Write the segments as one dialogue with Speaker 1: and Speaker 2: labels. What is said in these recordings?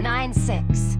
Speaker 1: nine six.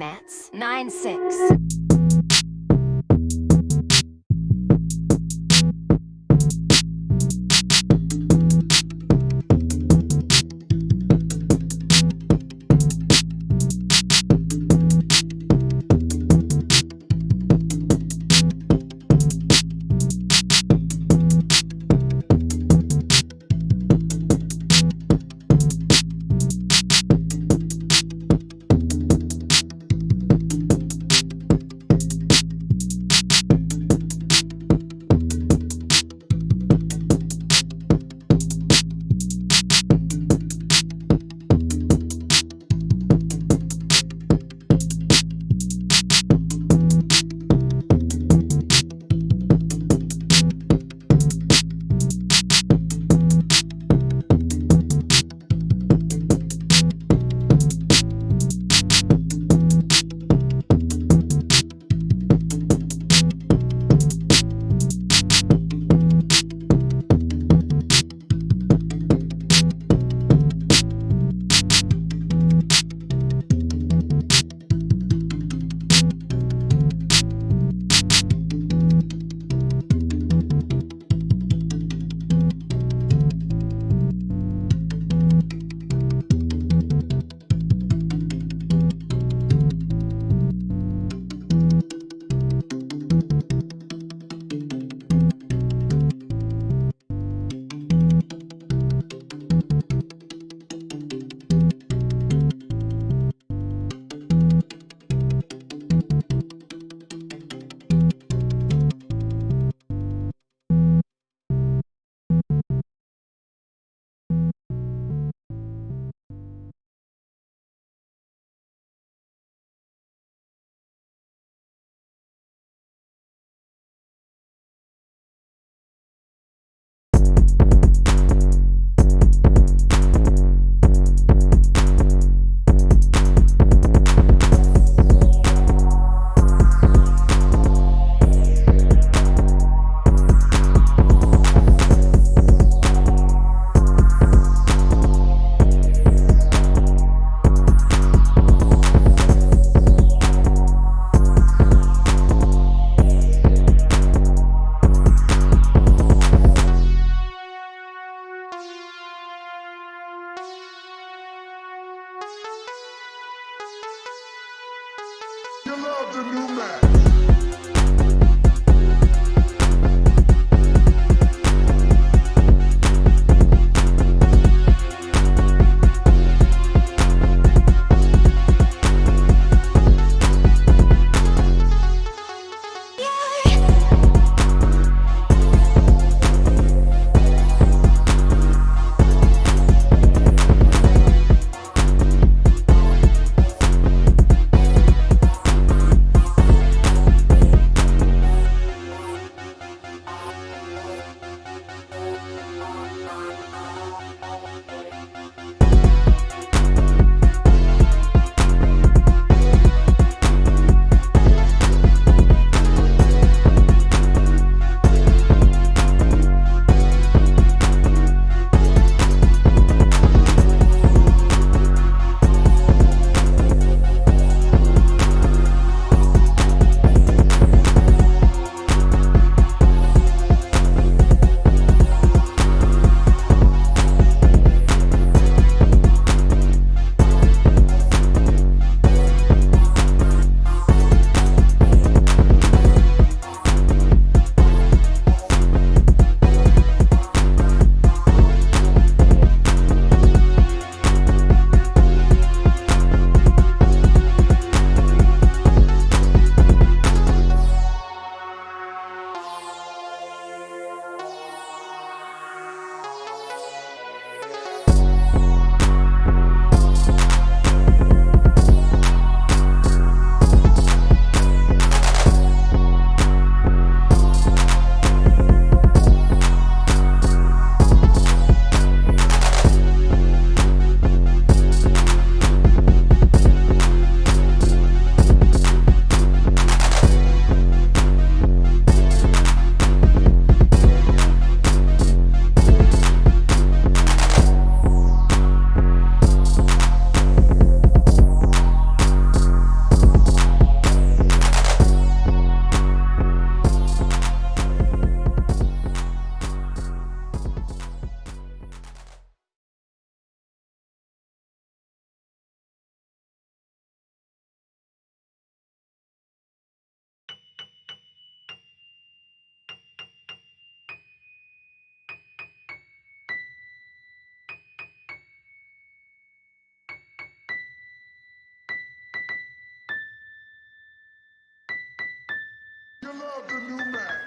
Speaker 1: mats. 9-6.
Speaker 2: Love the new match?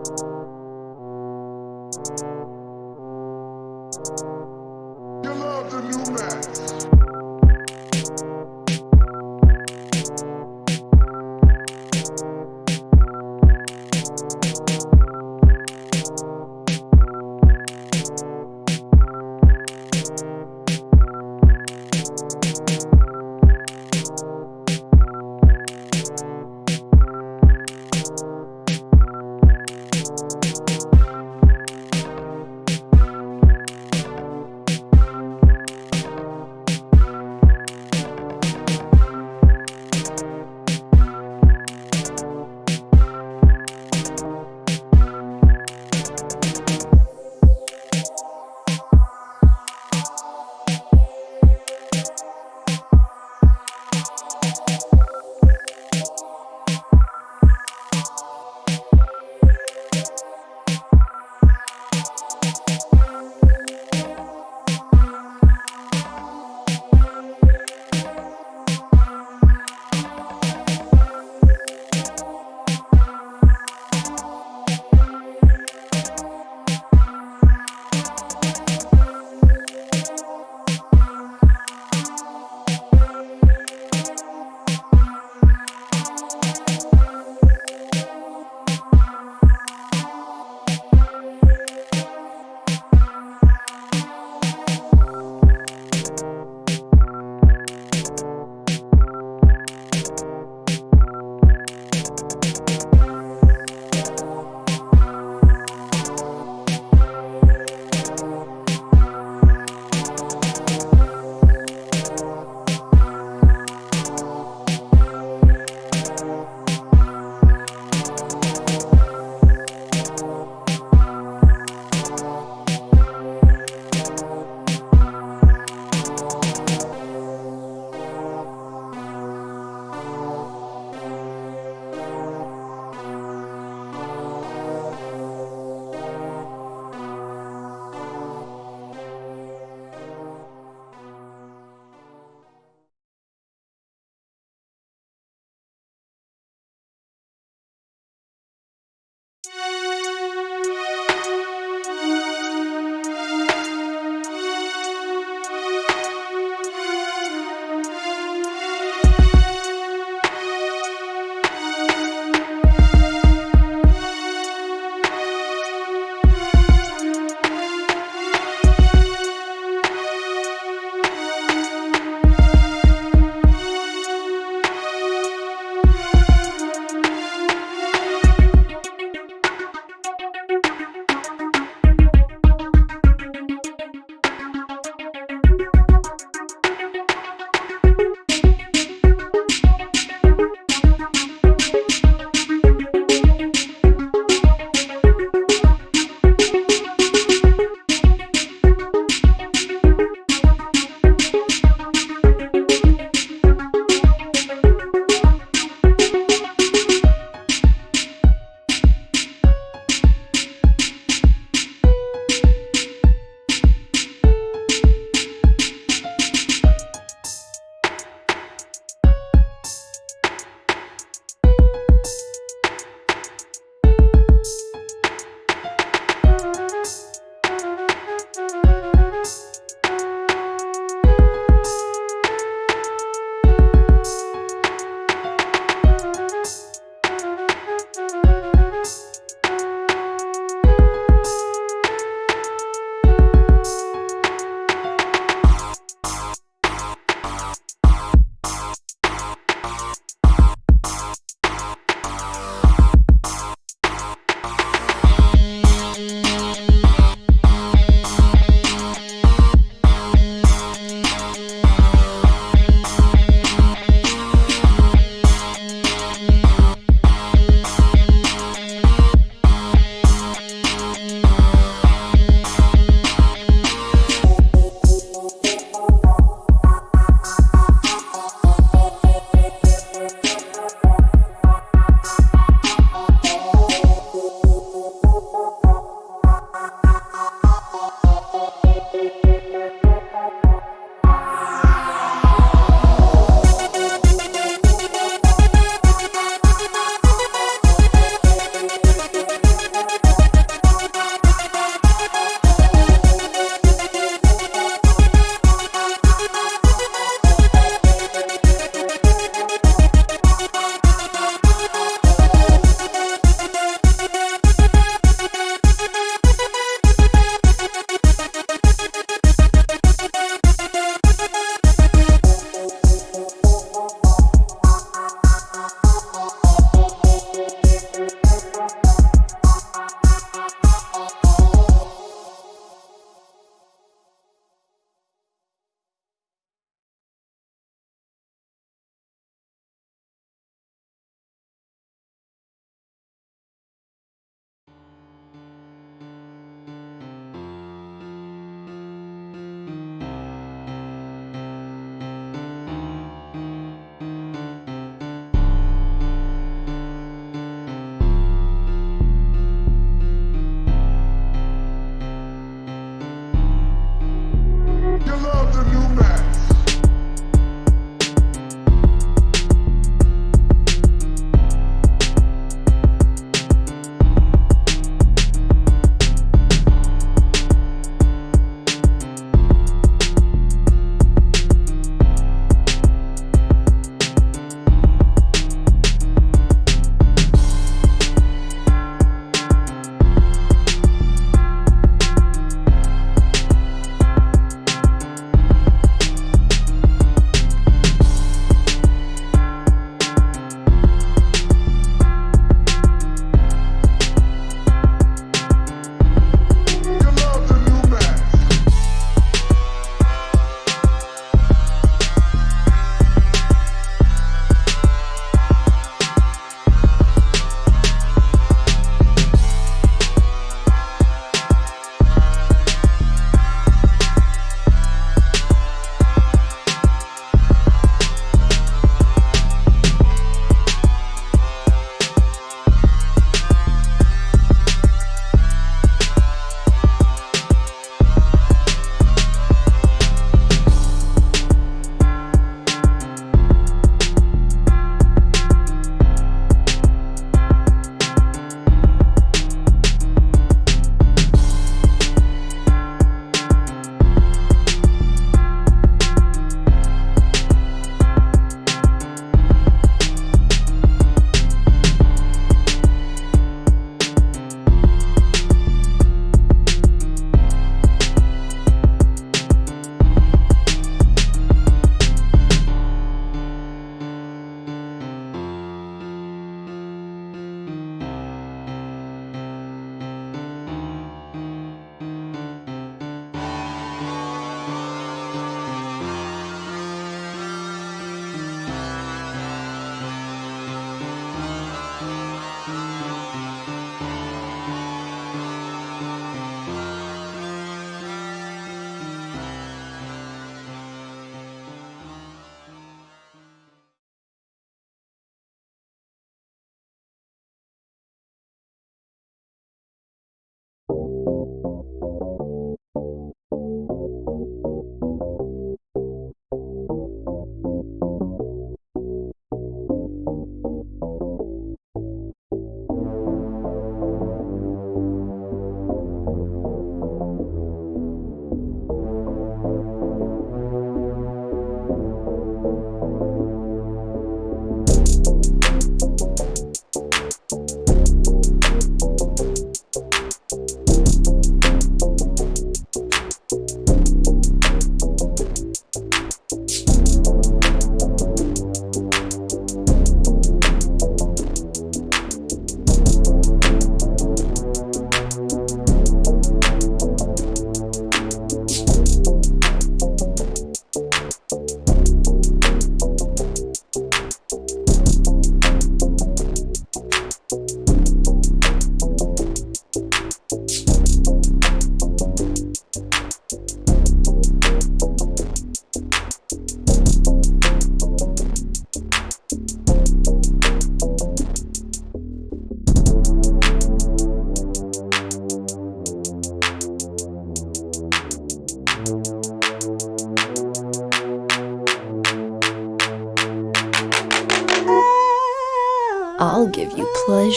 Speaker 2: You love the new match.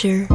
Speaker 3: Pleasure.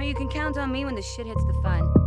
Speaker 4: Well, you can count on me when the shit hits the fan.